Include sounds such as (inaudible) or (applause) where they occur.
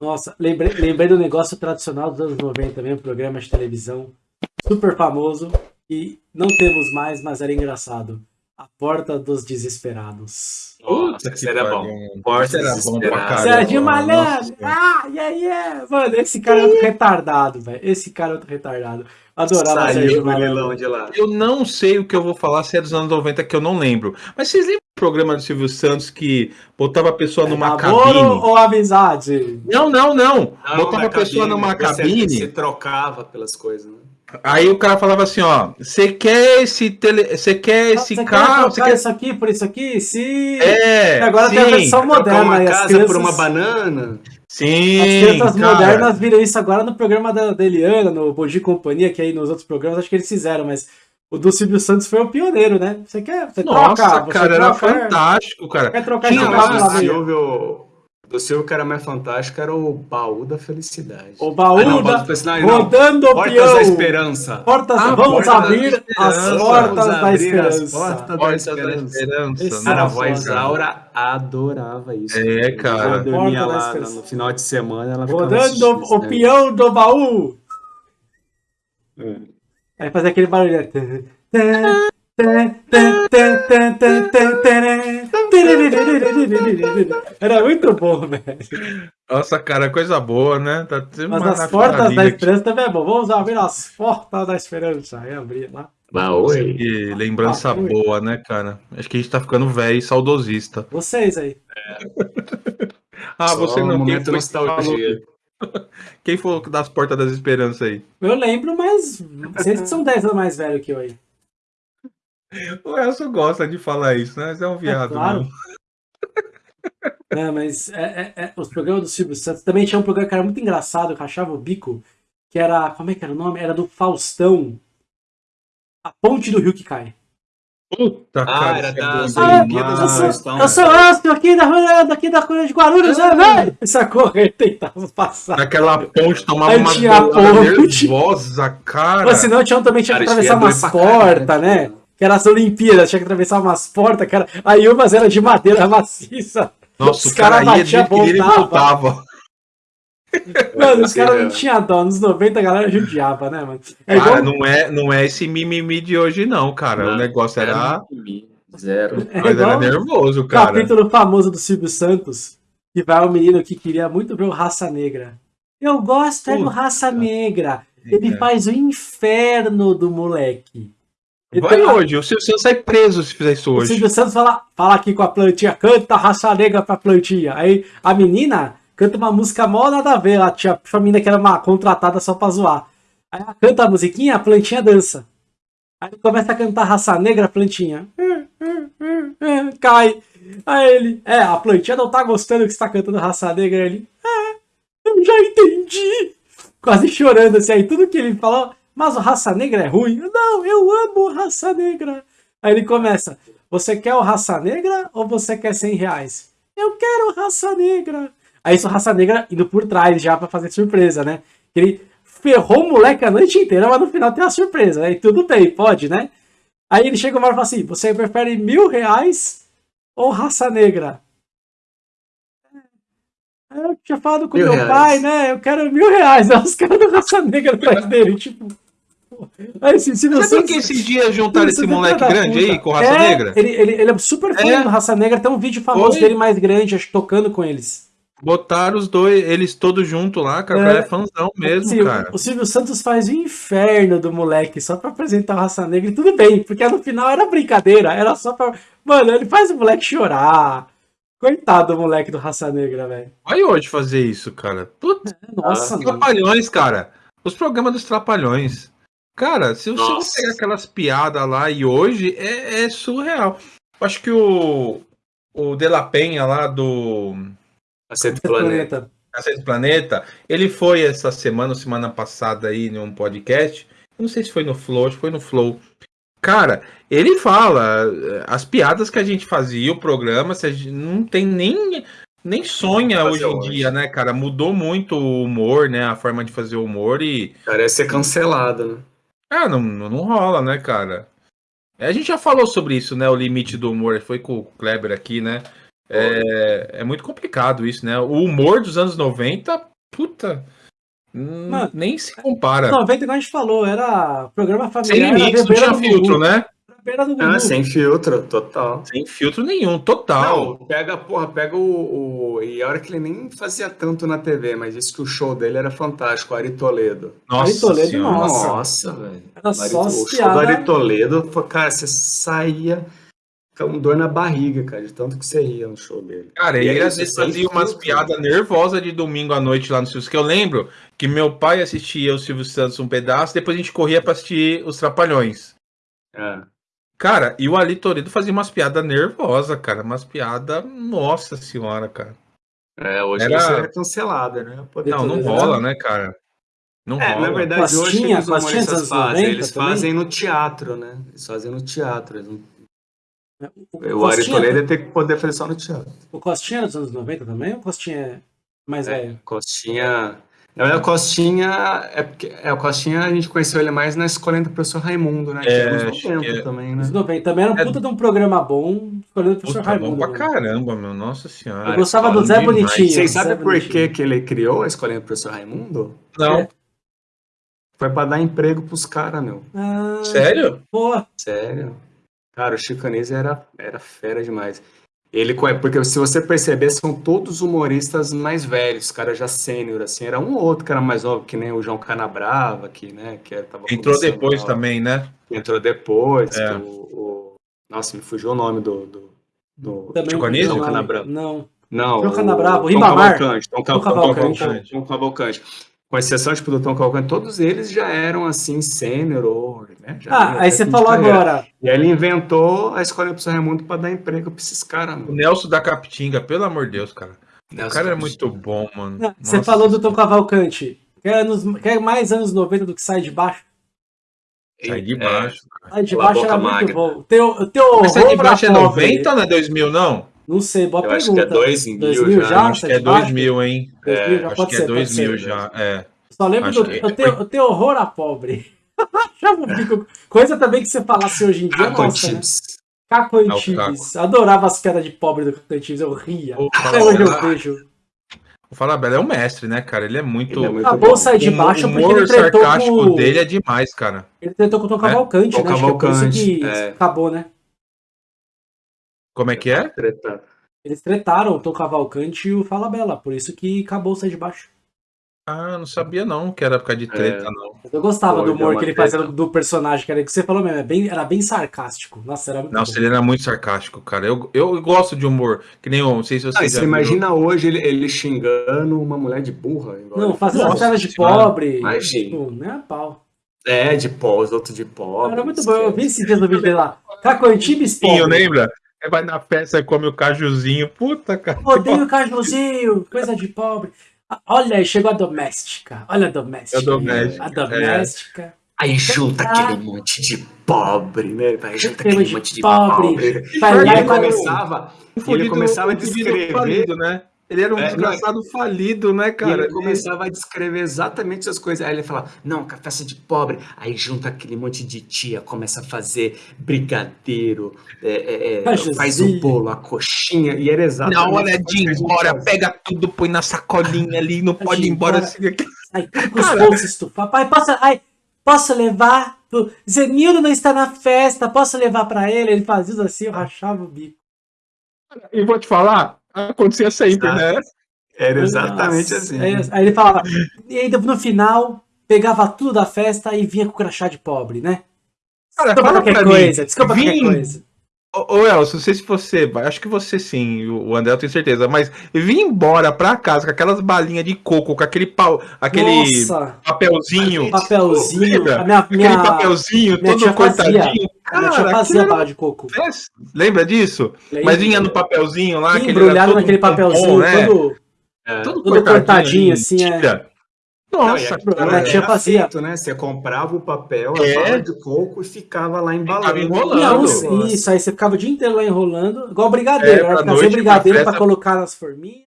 Nossa, lembrei, lembrei do negócio tradicional dos anos 90 também, um programa de televisão super famoso e não temos mais, mas era engraçado. A Porta dos Desesperados. Nossa, que era bom. Porta era bom pra caramba. Sérgio Malandro! Ah, yeah, yeah! Mano, esse cara é outro retardado, velho. Esse cara é outro retardado. Adorava Saiu Sérgio o Malandro. de lá. Eu não sei o que eu vou falar se é dos anos 90 que eu não lembro. Mas vocês lembram do programa do Silvio Santos que botava a pessoa numa Namoro cabine? ou amizade? Não, não, não. Não, botava a pessoa cabine, numa cabine. Se trocava pelas coisas, né? Aí o cara falava assim, ó, você quer esse tele, você quer esse Você carro, quer você trocar quer isso aqui por isso aqui? Sim! É, Agora tem a sim, versão moderna. uma as casa crianças, por uma banana. Sim, As crianças cara. modernas viram isso agora no programa da, da Eliana, no e Companhia, que aí nos outros programas acho que eles fizeram, mas o do Silvio Santos foi o pioneiro, né? Você quer? Você Nossa, troca? Você cara, era troca, fantástico, cara. Quer trocar Tinha esse lá, carro? Silvio, do que era mais fantástico, era o baú da felicidade. O baú Ah, não, da... felicidade, não. rodando o Portas peão. da Esperança. Portas, Ah, vamos Porta da abrir as Esperança. portas Vamos da abrir as esperança. portas da Porta da Esperança. Esperança. Cara, a voz cara. Aura adorava isso. É, cara. Ela dormia lá Esperança. no final de semana, ela Rodando o né? peão do baú. É. Aí fazia aquele barulho. Era muito bom, velho. Nossa, cara, coisa boa, né? Tá Mas as portas da esperança também é bom. Vamos abrir as portas da esperança. Aí abrir lá. Baú, Que lembrança Ah, boa, né, cara? Acho que a gente tá ficando velho e saudosista. Vocês aí. (laughs) Ah, Só você um não. Quem momento foi, que falou, nostalgia. (laughs) quem falou das portas das esperanças aí? Eu lembro, mas vocês que são 10 anos mais velhos que eu aí. O Elson gosta de falar isso, né? Mas é um viado. claro. mesmo. Não, mas é, é- é- os programas do Silvio Santos também tinha um programa que era muito engraçado, eu rachava o bico, que era. Como é que era o nome? Era do Faustão. A ponte do rio que cai. Puta, Ah, cara. era é das Olimpíadas eu sou, Faustão, eu né? sou Astro aqui da, daqui da coisa de Guarulhos, Ah. né, velho? Sacou? Ele tentava passar. Aquela ponte tomava Aí uma tinha a ponte. nervosa, cara. Ou senão tinha um também tinha que Cara, atravessar umas portas, né? Que era as Olimpíadas, tinha que atravessar umas portas, cara. Aí umas eram de madeira (laughs) maciça. Nossa, os o cara cara ia batia, de querer e voltava. voltava. (laughs) Mano, os Você caras é- não tinham dó. Nos 90 a galera judiava, né, mano? É Cara, igual, não é, não é esse mimimi de hoje, não, cara. o Não, negócio era. Zero. é Mas era nervoso, o cara. capítulo famoso do Silvio Santos, que vai um menino que queria muito ver o Raça Negra. Eu gosto é do Puta. Raça Negra. Ele É. faz o inferno do moleque. Vai Então, hoje, o Silvio Santos sai preso se fizer isso O hoje. Silvio Santos fala, fala aqui com a plantinha, canta raça negra pra plantinha. Aí a menina canta uma música mó nada a ver. Ela tinha a menina que era uma contratada só pra zoar. Aí ela canta a musiquinha, a plantinha dança. Aí ele começa a cantar raça negra, a plantinha. Cai. Aí ele, é, a plantinha não tá gostando que você tá cantando raça negra. Aí Ele, é, eu já entendi. Quase chorando assim. Aí tudo que ele falou, mas o raça negra é ruim. Não, eu amo raça negra. Aí ele começa, você quer o raça negra ou você quer 100 reais? Eu quero raça negra. Aí isso, raça negra indo por trás já pra fazer surpresa, né? Ele ferrou o moleque a noite inteira, mas no final tem uma surpresa. Aí tudo bem, pode, né? Aí ele chega uma hora e fala assim: você prefere mil reais ou raça negra? Aí Eu tinha falado com Mil meu reais. pai, né? Eu quero mil reais. (laughs) Os caras da raça negra atrás dele, tipo. Aí se, se Sabe você. que esses dias juntaram esse moleque da grande puta. aí com raça É, negra? Ele, ele, ele é super fã É. do Raça Negra. Tem um vídeo famoso Oi? dele mais grande, acho tocando com eles. Botaram os dois, eles todos juntos lá, cara. É. O cara é fãzão mesmo, Assim, o- cara. O Silvio Santos faz o inferno do moleque só pra apresentar o Raça Negra e tudo bem, porque no final era brincadeira, era só pra. Mano, ele faz o moleque chorar. Coitado do moleque do Raça Negra, velho. Vai hoje fazer isso, cara. Putz, Nossa, Ah, mano. Trapalhões, cara. Os programas dos Trapalhões. Cara, se você pegar aquelas piadas lá e hoje, é, é surreal. Eu acho que o, o De La Penha lá do Cacete do Planeta. Do Planeta, ele foi essa semana, semana passada aí, num podcast. Não sei se foi no Flow, acho que foi no Flow. Cara, ele fala eh, as piadas que a gente fazia, o programa, se a gente não tem nem, nem sonha hoje em hoje. dia, né, cara? Mudou muito o humor, né? A forma de fazer o humor e. Cara, ia ser cancelado, né? Ah, não, não rola, né, cara? A gente já falou sobre isso, né? O limite do humor. Foi com o Kleber aqui, né? É, é muito complicado isso, né? O humor dos anos 90, puta. Mano, nem se compara. 90, igual a gente falou, era programa Sem familiar. era limites, não tinha filtro, né? Ah, sem filtro, total. Sem filtro nenhum, total. Não, pega, porra, pega o, o- E a hora que ele nem fazia tanto na TV, mas disse que o show dele era fantástico, o Ari Toledo. Nossa Ari Toledo, senhora. Nossa. Nossa, velho. Era Ari- só O show do. Ari Toledo, foi, cara, você saía com dor na barriga, cara, de tanto que você ria no show dele. Cara, E ele às vezes fazia umas piadas nervosas de domingo à noite lá no Silvio, que eu lembro que meu pai assistia o Silvio Santos um pedaço, depois a gente corria pra assistir os Trapalhões. É. Cara, e o Ali Toledo fazia umas piadas nervosas, cara, umas piadas, nossa senhora, cara. É, hoje Era- é cancelado, né? Pô, Não, não rola, né, cara? Não É, rola. na verdade, hoje o Costinha, que os anos fazem? 90 Eles também? fazem no teatro, né? Eles fazem no teatro. eles não- O O Ari Costinha, Toledo tem que poder fazer só no teatro. o Costinha era dos anos 90 também? Ou o Costinha é mais É, velho? Costinha. Verdade, o Costinha. É, porque, é, o Costinha a gente conheceu ele mais na escolinha do professor Raimundo, né? Que É, é, nos acho 90 que é. também, né? 90 também era um É. puta de um programa bom, escolhendo o professor Puta, bom Raimundo. pra né? caramba, meu, nossa senhora. Eu gostava do Bom Zé demais. Bonitinho. Vocês sabem por que, que ele criou a escolinha do professor Raimundo? Não, É. Foi pra dar emprego pros caras, meu. Ah, sério? Pô, Sério. Cara, o Chico Anísio era, era fera demais. Ele, porque se você perceber, são todos humoristas mais velhos, cara já sênior, assim. Era um ou outro que era mais novo, que nem o João Canabrava, que, né, que tava Entrou depois lá. também, né? Entrou depois. É. o, o- Nossa, me fugiu o nome do... do, do- também Chico não nome. Canabrava. Não. Não, João Canabrava, Tom Ribamar. Cavalcante. Tom, Cavalcante. Tom Cavalcante. Com exceção, do Tom Cavalcante, todos eles já eram, assim, sênior ou... Né, já Ah, aí você de falou carreira. agora. E aí ele inventou a escola do Raimundo pra dar emprego pra esses caras, O mano. Nelson da Capitinga, pelo amor de Deus, cara. O Nelson cara é muito bom, mano. Não, Você falou do. Tom Cavalcante. Quer, anos- quer mais anos 90 do que sai de baixo? Sai de É, baixo. cara. Sai de baixo era muito bom. Teu, o teu Mas sai de baixo é a pobre. 90 ou não é 2000, não? Não sei, boa Eu acho pergunta. que é 2000 2000 já, já? Acho Sai que é de baixo? 2000, hein? 2000 já Acho pode que ser, é pode 2000 ser. já. É. Só lembro Acho do que- o teu, o teu horror a pobre. (laughs) Coisa também que você falasse hoje em dia, Caco nossa, né? Caco o Antibes. Adorava as piadas de pobre do Caco Antibes, eu ria. Vou Até falar, (laughs) hoje eu vejo. vou falar, Bela é um mestre, né, cara? Ele é muito. Ele é muito Acabou bom. sair de o baixo porque humor ele tretou sarcástico com... dele é demais, cara. Ele tretou com o Tom Cavalcante, Tom né? Acho que é por isso Cavalcante, que é. acabou, né? Como é que é? Eles tretaram o Tom Cavalcante e o Fala Bela, por isso que acabou o Sai de Baixo. Ah, não sabia não que era por causa de treta, não. Eu gostava Foi, do humor que ele treta. fazia do personagem, que era o que você falou mesmo, é bem, era bem sarcástico. Nossa, era muito Nossa, bom. ele era muito sarcástico, cara. Eu, eu gosto de humor. Que nem eu, não sei se você Ah, já você viu. imagina hoje ele, ele xingando uma mulher de burra. igual Não, ele fazia faz. as piadas de pobre. imagina. Tipo, nem a pau. É, de pó, os outros de pobre. Era muito bom. Eu vi esses dias no vídeo dele lá. Caco Antibes Sim, pobre. lembra? Aí vai na festa e come o cajuzinho. Puta, cara. Odeio cajuzinho, coisa de pobre. Ah, Olha, aí chegou a doméstica. Olha a doméstica. A doméstica, A doméstica. Aí junta Ah. aquele monte de pobre, né? Vai junta Aquele monte de pobre. pobre. Vai E ele começava, e ele começava a o descrever. né? Ele era um É, desgraçado falido, né, cara? ele começava a descrever exatamente as coisas. Aí ele falava, não, festa de pobre. Aí junta aquele monte de tia, começa a fazer brigadeiro, é, é, é, Cajuzinho. faz o bolo, a coxinha. E era exatamente Na hora de ir embora, pega tudo, põe na sacolinha ali, não pode ir embora embora. assim. aqui. Ai, tudo com os bolsos estufados. Pai, posso, ai, posso levar? Zenildo não está na festa, posso levar pra ele? Ele fazia isso assim, eu rachava o bico. E vou te falar, acontecia sempre, Exato. né? Era exatamente Nossa, assim. Aí, aí ele falava, e ainda no final, pegava tudo da festa e vinha com o crachá de pobre, né? Cara, Desculpa fala qualquer pra mim, coisa, desculpa qualquer vim- coisa. Ô, ô Elcio, não sei se você vai, acho que você sim, o André eu tenho certeza, mas vir embora pra casa com aquelas balinhas de coco, com aquele pau, aquele Nossa, papelzinho, papelzinho. lembra? A minha, aquele minha, papelzinho minha todo cortadinho. minha Cara, tia fazia era bala de coco. festa. Lembra disso? Mas vinha no papelzinho lá, era embrulhado naquele papelzinho, né? todo. É. Todo todo cortadinho, assim, é. Nossa, a minha era tia fazia. feito, né? Você comprava o papel, a É. de coco e ficava lá embalando. enrolando. Uns- Nossa. isso, aí você ficava o dia inteiro lá enrolando, igual brigadeiro. É, era sem brigadeiro festa. colocar nas forminhas.